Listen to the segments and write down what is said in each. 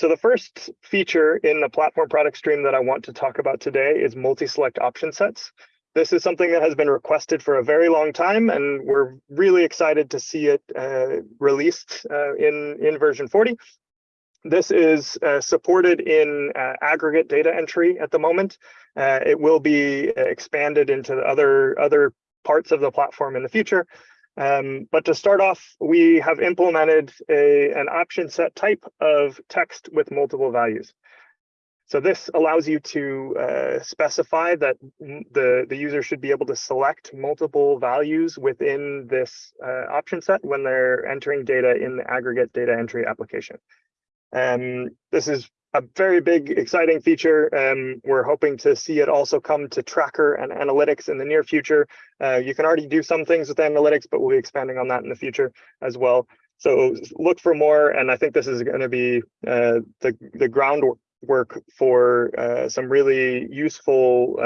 So the first feature in the platform product stream that I want to talk about today is multi-select option sets. This is something that has been requested for a very long time, and we're really excited to see it uh, released uh, in, in version 40. This is uh, supported in uh, aggregate data entry at the moment. Uh, it will be expanded into other, other parts of the platform in the future. Um, but to start off, we have implemented a, an option set type of text with multiple values. So this allows you to uh, specify that the, the user should be able to select multiple values within this uh, option set when they're entering data in the aggregate data entry application. Um, this is a very big, exciting feature. Um, we're hoping to see it also come to Tracker and Analytics in the near future. Uh, you can already do some things with Analytics, but we'll be expanding on that in the future as well. So look for more, and I think this is going to be uh, the the groundwork for uh, some really useful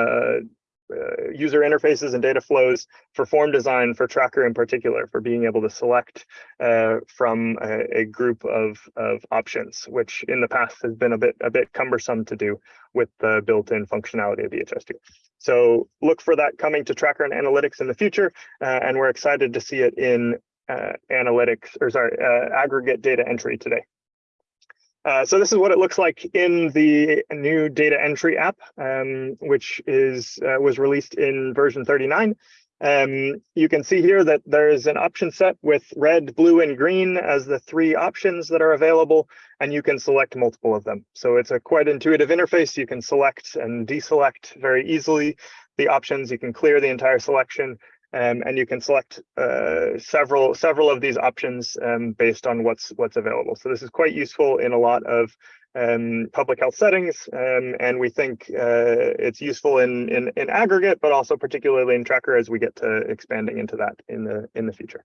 uh, uh, user interfaces and data flows for form design for Tracker in particular, for being able to select uh, from a, a, group of, of options, which in the past has been a bit a bit cumbersome to do with the built-in functionality of DHIS2. So look for that coming to Tracker and Analytics in the future, uh, and we're excited to see it in uh, analytics, or sorry, aggregate data entry today. Uh, so this is what it looks like in the new data entry app, um, which is uh, was released in version 39. Um, you can see here that there's an option set with red, blue, and green as the three options that are available, and you can select multiple of them. So it's a quite intuitive interface. You can select and deselect very easily the options. You can clear the entire selection um, and you can select uh, several several of these options um, based on what's what's available. So this is quite useful in a lot of um, public health settings, um, and we think uh, it's useful in, in in aggregate, but also particularly in Tracker as we get to expanding into that in the in the future.